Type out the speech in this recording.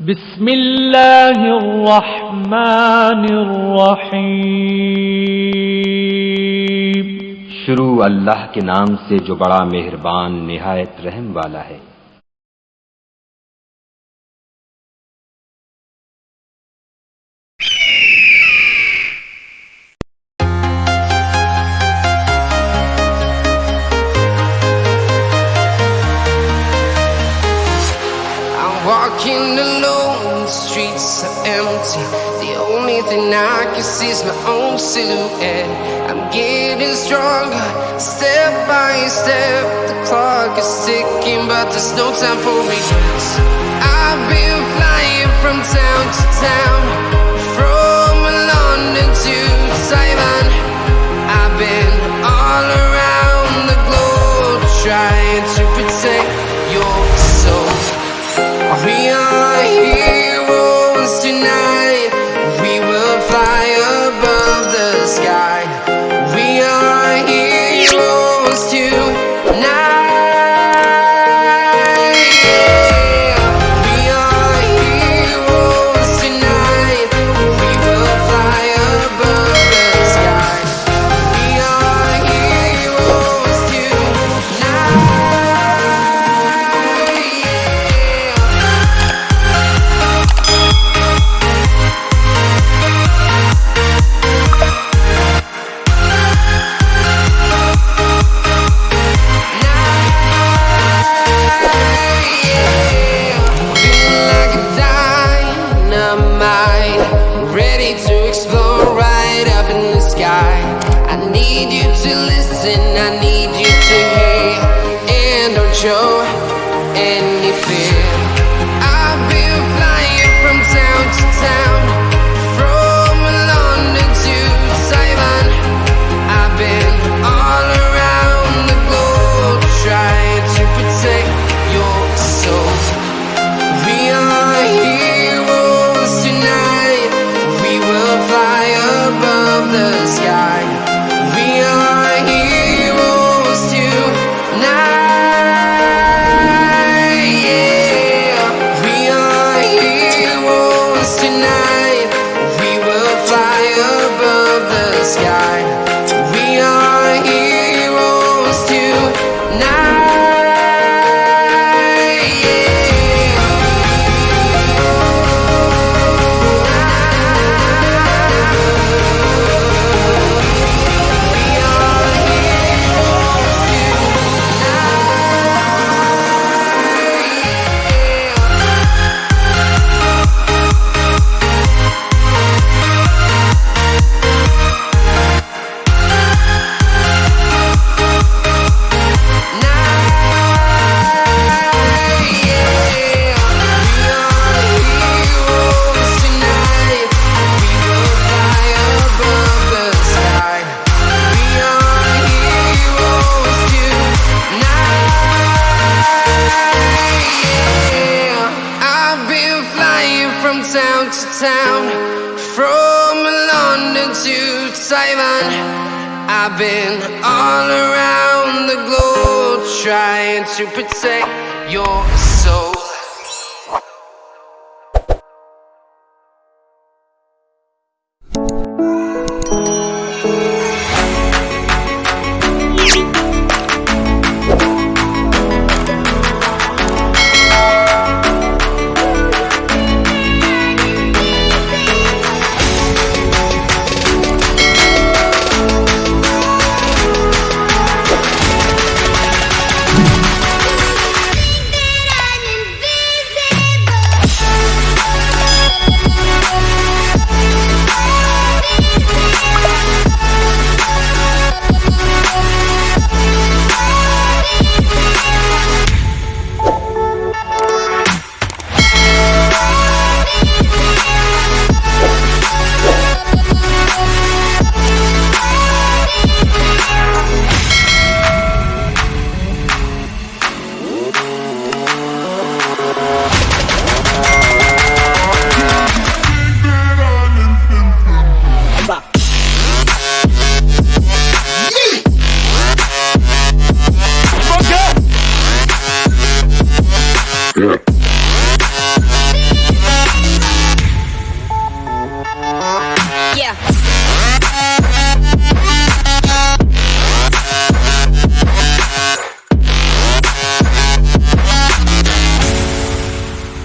بسم اللہ الرحمن الرحیم۔ شروع اللہ کے نام سے جو بڑا مہربان، نہایت رحم والا ہے۔ Walking alone, the streets are empty. The only thing I can see is my own silhouette. I'm getting stronger, step by step. The clock is ticking, but there's no time for me. I've been flying from town to town, Ready to explore right up in the sky. I need you to listen, I need you to hear, and don't show any fear. I've been flying from town to town, town from London to Taiwan. I've been all around the globe trying to protect your soul.